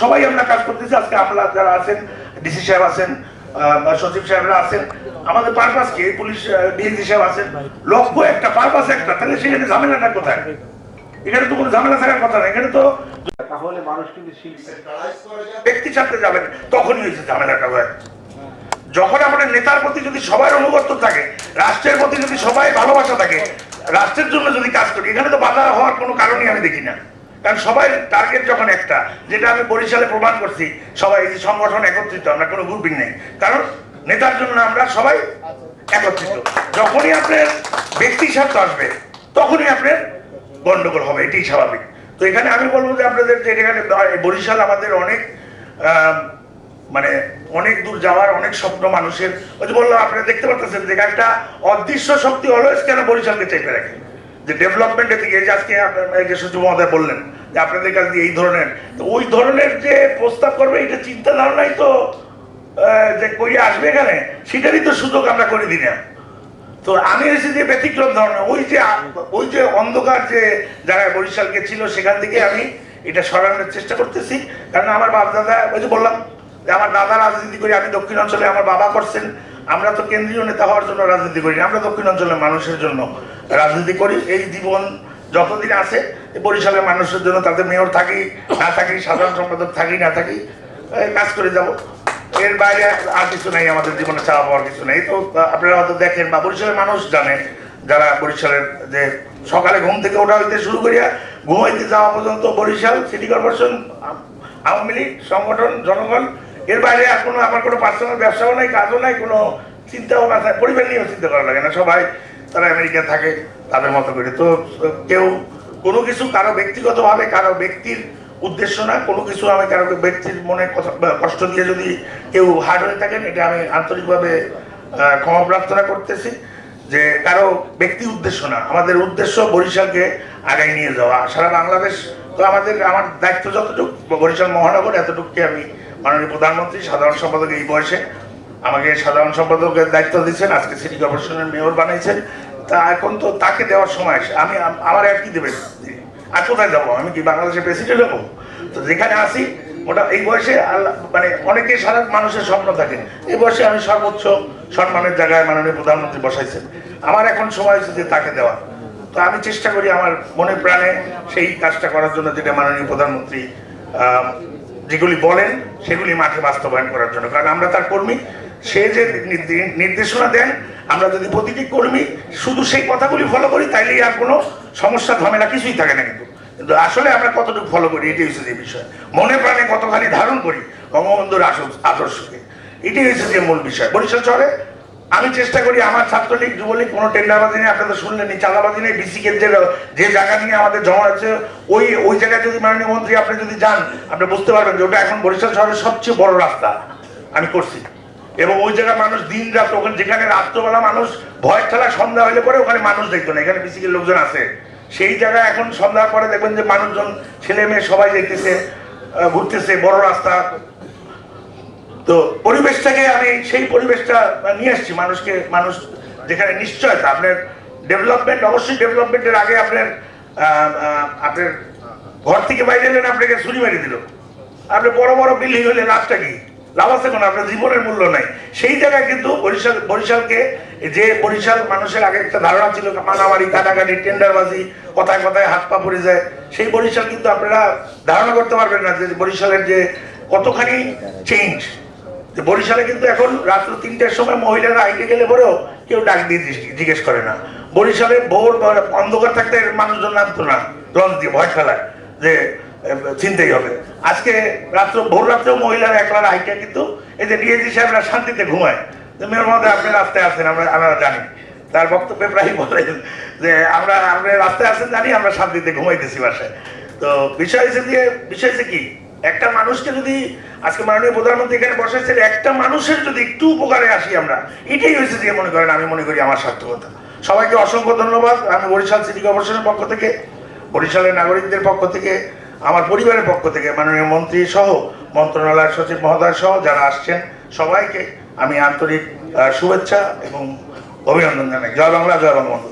সবাই আমরা কাজ করতেছি আজকে আমরা যারা আছেন ডিসি সাহেব আছেন সচিব সাহেবরা আছেন আমাদের পারপাস কি? পুলিশ ডিএসি সাহেব আছেন লক্ষ্য একটা পারপাস একটা তাহলে সেখানে ঝামেলাটা কোথায়? এখানে তো কোনো ঝামেলা থাকার কথা না এখানে তো তাহলে মানুষ কিন্তু ব্যক্তি ছাড়তে যাবেন তখনই হয়েছে ঝামেলাটা হয়। যখন আমাদের নেতার প্রতি যদি সবার অনুগত্য থাকে রাষ্ট্রের প্রতি যদি সবাই ভালোবাসা থাকে রাষ্ট্রের জন্য যদি কাজ করি এখানে তো বাধা হওয়ার কোনো কারণই আমি দেখি না। কারণ সবাই টার্গেট যখন একটা, যেটা আমি বরিশালে প্রমাণ করছি, সবাই এই সংগঠন একত্রিত, আমরা কোনো গ্রুপিং নেই। কারণ নেতার জন্য আমরা সবাই একত্রিত। যখনই আপনার ব্যক্তি স্বার্থ আসবে, তখনই আপনার গন্ডগোল হবে, এটাই স্বাভাবিক। তো এখানে আমি বলব যে আপনাদের যে এখানে বরিশাল আমাদের অনেক মানে অনেক দূর যাওয়ার অনেক স্বপ্ন মানুষের। ওই যে বললাম, আপনারা দেখতে পাচ্ছেন যে একটা অদৃশ্য শক্তি অলওয়েজ কেন বরিশালকে চেপে রাখে? যে ডেভেলপমেন্টের দিকে আজকে আপনার যে সচিব মহোদয় বললেন যে আপনাদের কাছে দিয়ে এই ধরনের ওই ধরনের যে প্রস্তাব করবে, এটা চিন্তা ধারণাই তো যে করিয়ে আসবে এখানে, সেটারই তো সুযোগ আমরা করে দিই না। তো আমি এসে যে ব্যতিক্রম ধরনের ওই যে ওই যে অন্ধকার যে যারা বরিশালকে ছিল, সেখান থেকে আমি এটা সরানোর চেষ্টা করতেছি। কারণ আমার বাপ দাদা, ওই যে বললাম, যে আমার দাদা রাজনীতি করি, আমি দক্ষিণ অঞ্চলে আমার বাবা করছেন। আমরা তো কেন্দ্রীয় নেতা হওয়ার জন্য রাজনীতি করি আমরা দক্ষিণ অঞ্চলের মানুষের জন্য রাজনীতি করি। এই জীবন যতদিন আছে বরিশালের মানুষের জন্য তাদের মেয়র থাকি, না থাকি, সাধারণ সম্পাদক থাকি, না থাকি কাজ করে যাব। এর বাইরে আর কিছু নাই, আমাদের জীবনে চাওয়া পাওয়ার কিছু নেই। তো আপনারা হয়তো দেখেন বা বরিশালের মানুষ জানে, যারা বরিশালের যে সকালে ঘুম থেকে ওঠা হইতে শুরু করিয়া ঘুমাইতে যাওয়া পর্যন্ত Barishal city corporation Awami League, সংগঠন, জনগণ, এর বাইরে আর কোনো, আমার কোনো পার্সোনাল ব্যবসাও নাই, কাজও নাই, কোনো চিন্তাও না পরিবার নিয়েও চিন্তা করা লাগে না। সবাই তারা আমেরিকা থাকে, তাদের মতো করে। তো কেউ কোনো কিছু কারও ব্যক্তিগতভাবে, কারও ব্যক্তির উদ্দেশ্য না কোনো কিছু আমি কারও ব্যক্তির মনে কষ্ট দিয়ে যদি কেউ হার্ড হয়ে থাকেন, এটা আমি আন্তরিকভাবে ক্ষমা প্রার্থনা করতেছি যে কারও ব্যক্তি উদ্দেশ্য না। আমাদের উদ্দেশ্য বরিশালকে আগায় নিয়ে যাওয়া। সারা বাংলাদেশ তো আমাদের, আমার দায়িত্ব যতটুকু, বরিশাল মহানগর, এতটুকুকে আমি মাননীয় প্রধানমন্ত্রী, সাধারণ সম্পাদক এই বয়সে আমাকে সাধারণ সম্পাদকের দায়িত্ব দিচ্ছেন আজকে সিটি কর্পোরেশনের মেয়র বানাইছেন। তা এখন তো তাকে দেওয়ার সময় আমি আমার আর কি দেবেন? আর কোথায় যাব? আমি কি বাংলাদেশের প্রেসিডেন্ট হব? তো যেখানে আসি ওটা এই বয়সে মানে অনেকে সারা মানুষের স্বপ্ন থাকে। এই বয়সে আমি সর্বোচ্চ সম্মানের জায়গায় মাননীয় প্রধানমন্ত্রী বসাইছেন। আমার এখন সময় হচ্ছে যে তাকে দেওয়া। তো আমি চেষ্টা করি আমার মনে প্রাণে সেই কাজটা করার জন্য যেটা মাননীয় প্রধানমন্ত্রী যেগুলি বলেন, সেগুলি মাঠে বাস্তবায়ন করার জন্য। কারণ আমরা তার কর্মী সে যে নির্দে- নির্দেশনা দেন আমরা যদি প্রতিটি কর্মী শুধু সেই কথাগুলি ফলো করি, তাইলেই আর কোনো সমস্যা, ঝামেলা কিছুই থাকে না কিন্তু। কিন্তু আসলে আমরা কতটুকু ফলো করি, এটাই হচ্ছে যে বিষয়। মনে প্রাণে কতখানি ধারণ করি বঙ্গবন্ধুর আদর্শকে। এটাই হচ্ছে যে মূল বিষয়। বরিশাল শহরে আমি চেষ্টা করি আমার ছাত্রলীগ, যুবলীগ, কোনো টেন্ডারবাজি নেই আপনারা শুনলেন চাঁদাবাজি নেই বিসিকের যে যে জায়গা নিয়ে আমাদের জমা আছে, ওই ওই জায়গায় যদি মাননীয় মন্ত্রী আপনি যদি যান, আপনি বুঝতে পারবেন যে ওটা এখন বরিশাল শহরের সবচেয়ে বড় রাস্তা আমি করছি। এবং ওই জায়গায় মানুষ দিন রাত ওখানে, যেখানে রাত্রবেলা মানুষ ভয় খেলা সন্ধ্যা হলে পরে ওখানে মানুষ দেখতো না। এখানে বিসিকের লোকজন আছে। সেই জায়গায় এখন সন্ধ্যার পরে দেখবেন যে মানুষজন, ছেলে মেয়ে সবাই দেখতেছে ঘুরতেছে, বড় রাস্তা। তো পরিবেশটাকে আমি সেই পরিবেশটা নিয়ে আসছি মানুষকে, মানুষ যেখানে নিশ্চয়তা। আপনার ডেভেলপমেন্ট অবশ্যই ডেভেলপমেন্টের আগে আপনার আপনার ঘর থেকে বাইরে এলেন, আপনাকে ছুরি মারি দিল। আপনি বড় বড় বিল্ডিং হলে লাভটা কি? লাভ আছে কোনো, আপনার জীবনের মূল্য নাই। সেই জায়গায় কিন্তু বরিশাল, বরিশালকে যে বরিশাল মানুষের আগে একটা ধারণা ছিল মানামারি কাটাকাটি টেন্ডারবাজি, কথায় কথায় হাত পা পড়ে যায়, সেই বরিশাল কিন্তু আপনারা ধারণা করতে পারবেন না যে বরিশালের যে কতখানি চেঞ্জ যে বরিশালে কিন্তু এখন রাত্র তিনটার সময় মহিলারা হাইটে গেলে পরেও কেউ ডাক দিয়ে জিজ্ঞেস- করে না। বরিশালে ভোর অন্ধকার থাকতে মানুষজন নামতো না, লঞ্চ দিয়ে ভয় খেলায়। যে চিনতেই হবে। আজকে রাত্র, ভোর রাত্রেও মহিলারা একলা হাইটে কিন্তু এই যে ডিএজি সাহেবরা শান্তিতে ঘুমায়। মেয়ের মধ্যে আপনি রাস্তায় আছেন, আমরা আমরা জানি। তার বক্তব্যে প্রায় বলেন যে, আমরা আমরা রাস্তায় আছেন, জানি আমরা শান্তিতে ঘুমাইতেছি বাসায়। তো বিষয় হচ্ছে যে, বিষয় হচ্ছে কি? একটা মানুষকে যদি, আজকে মাননীয় প্রধানমন্ত্রী এখানে বসাইছেন, একটা মানুষের যদি একটু উপকারে আসি আমরা, এটাই হয়েছে যে, মনে করেন, আমি মনে করি আমার সার্থকতা। সবাইকে অসংখ্য ধন্যবাদ। আমি বরিশাল সিটি কর্পোরেশনের পক্ষ থেকে, বরিশালের নাগরিকদের পক্ষ থেকে আমার পরিবারের পক্ষ থেকে মাননীয় মন্ত্রী সহ, মন্ত্রণালয়ের সচিব মহোদয় সহ যারা আসছেন, সবাইকে আমি আন্তরিক শুভেচ্ছা এবং অভিনন্দন জানাই। জয় বাংলা, জয় বঙ্গবন্ধু।